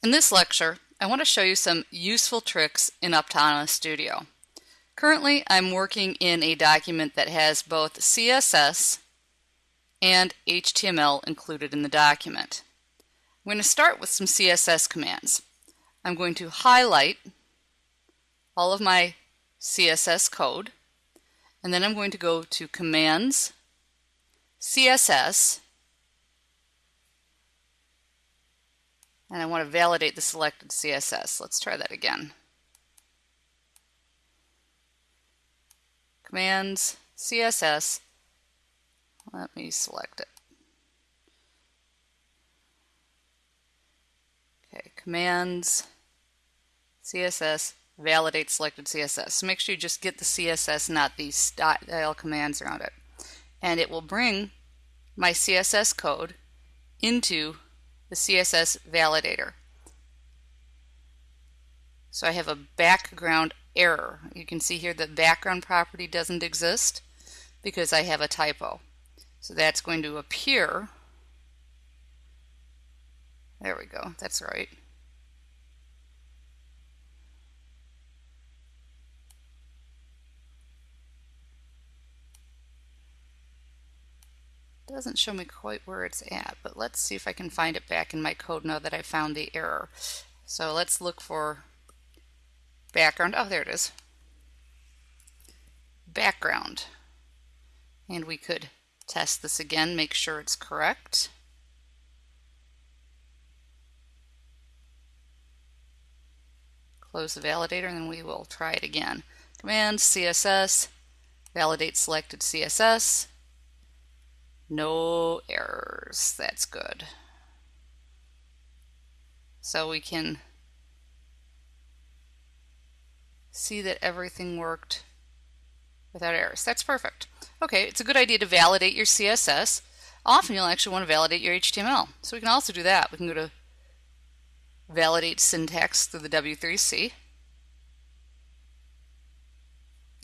In this lecture, I want to show you some useful tricks in Aptana Studio. Currently, I'm working in a document that has both CSS and HTML included in the document. I'm going to start with some CSS commands. I'm going to highlight all of my CSS code, and then I'm going to go to Commands, CSS, and I want to validate the selected CSS. Let's try that again. Commands, CSS, let me select it. Okay, Commands, CSS, validate selected CSS. So make sure you just get the CSS, not the style commands around it. And it will bring my CSS code into the CSS validator. So I have a background error. You can see here the background property doesn't exist because I have a typo. So that's going to appear. There we go. That's right. Doesn't show me quite where it's at, but let's see if I can find it back in my code now that I found the error. So let's look for background. Oh, there it is. Background. And we could test this again, make sure it's correct. Close the validator and then we will try it again. Command CSS, validate selected CSS, no errors. That's good. So we can see that everything worked without errors. That's perfect. Okay, it's a good idea to validate your CSS. Often you'll actually want to validate your HTML. So we can also do that. We can go to validate syntax through the W3C.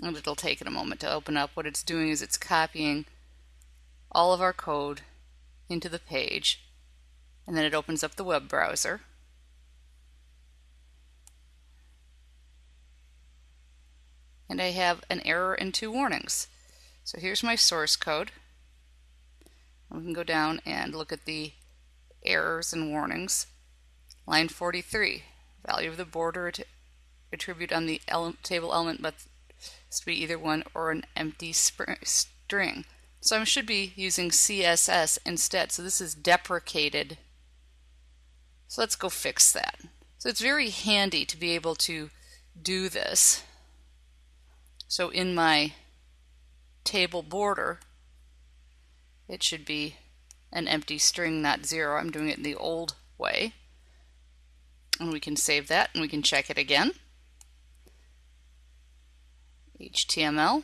And it'll take it a moment to open up. What it's doing is it's copying all of our code into the page and then it opens up the web browser. And I have an error and two warnings. So here's my source code. We can go down and look at the errors and warnings. Line 43, value of the border attribute on the ele table element must be either one or an empty string. So I should be using CSS instead. So this is deprecated. So let's go fix that. So it's very handy to be able to do this. So in my table border, it should be an empty string, not zero. I'm doing it in the old way. And we can save that and we can check it again. HTML,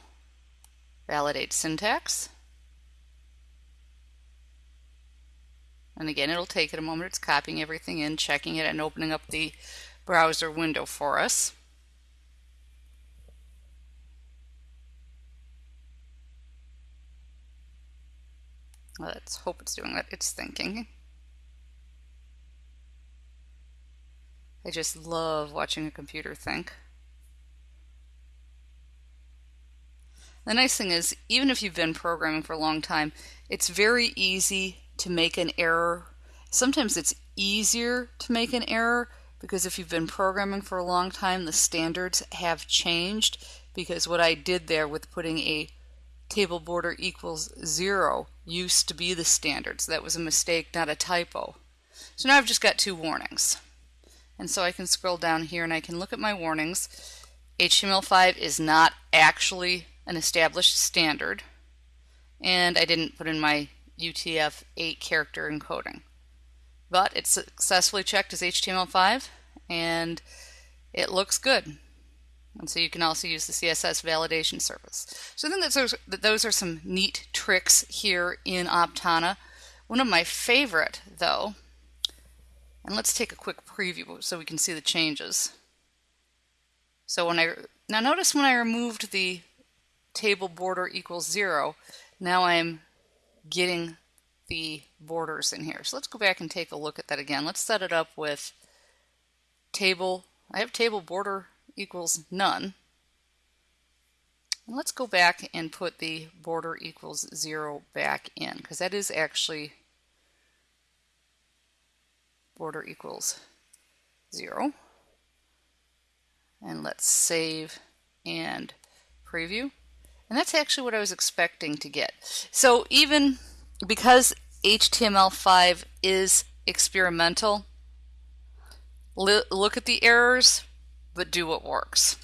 validate syntax. And again, it'll take it a moment. It's copying everything in, checking it, and opening up the browser window for us. Let's hope it's doing what it's thinking. I just love watching a computer think. The nice thing is, even if you've been programming for a long time, it's very easy to make an error. Sometimes it's easier to make an error because if you've been programming for a long time, the standards have changed because what I did there with putting a table border equals zero used to be the standard. So that was a mistake, not a typo. So now I've just got two warnings. And so I can scroll down here and I can look at my warnings. HTML5 is not actually an established standard. And I didn't put in my UTF-8 character encoding. But it's successfully checked as HTML5 and it looks good. And so you can also use the CSS validation service. So I think that those, are some neat tricks here in Aptana. One of my favorite, though, and let's take a quick preview so we can see the changes. So when I, now notice when I removed the table border equals zero, now I'm getting the borders in here. So let's go back and take a look at that again. Let's set it up with table, I have table border equals none. And let's go back and put the border equals zero back in because that is actually border equals zero. And let's save and preview. And that's actually what I was expecting to get. So even because HTML5 is experimental, look at the errors, but do what works.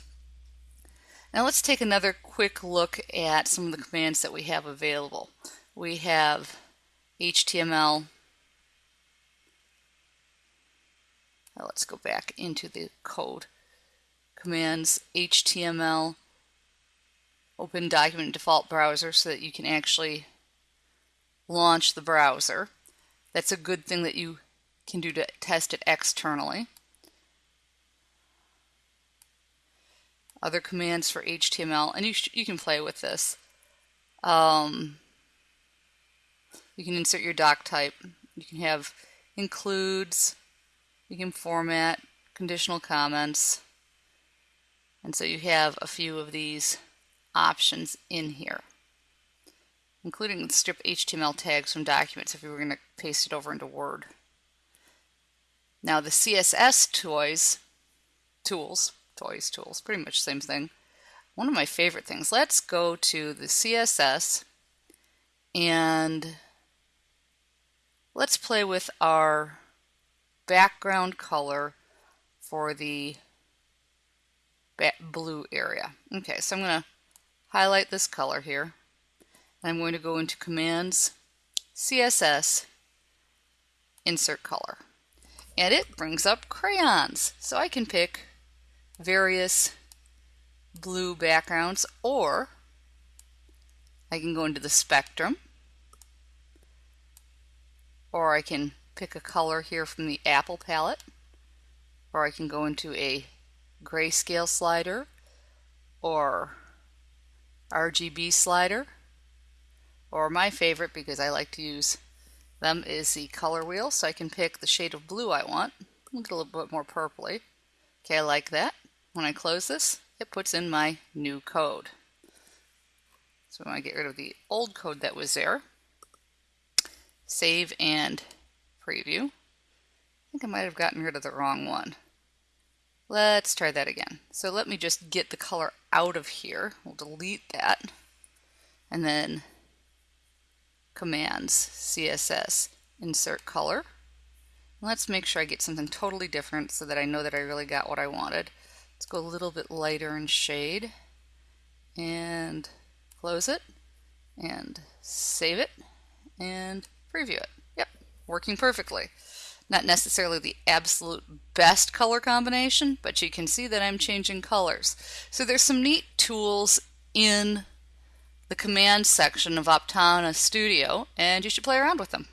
Now let's take another quick look at some of the commands that we have available. We have HTML. Now let's go back into the code. Commands HTML open document default browser so that you can actually launch the browser. That's a good thing that you can do to test it externally. Other commands for HTML, and you, you can play with this. Um, you can insert your doc type. You can have includes. You can format conditional comments. And so you have a few of these options in here, including strip HTML tags from documents if you were going to paste it over into Word. Now the CSS toys, tools, toys, tools, pretty much same thing. One of my favorite things. Let's go to the CSS and let's play with our background color for the blue area. Okay, so I'm going to highlight this color here. I'm going to go into Commands, CSS, Insert Color. And it brings up crayons. So I can pick various blue backgrounds or I can go into the spectrum or I can pick a color here from the Apple palette or I can go into a grayscale slider or RGB slider or my favorite because I like to use them is the color wheel. So I can pick the shade of blue I want. Look a little bit more purpley. Okay I like that. When I close this it puts in my new code. So I get rid of the old code that was there. Save and preview. I think I might have gotten rid of the wrong one. Let's try that again. So let me just get the color out of here. We'll delete that. And then commands, CSS, insert color. Let's make sure I get something totally different so that I know that I really got what I wanted. Let's go a little bit lighter in shade and close it and save it and preview it. Yep, working perfectly. Not necessarily the absolute best color combination, but you can see that I'm changing colors. So there's some neat tools in the command section of Aptana Studio, and you should play around with them.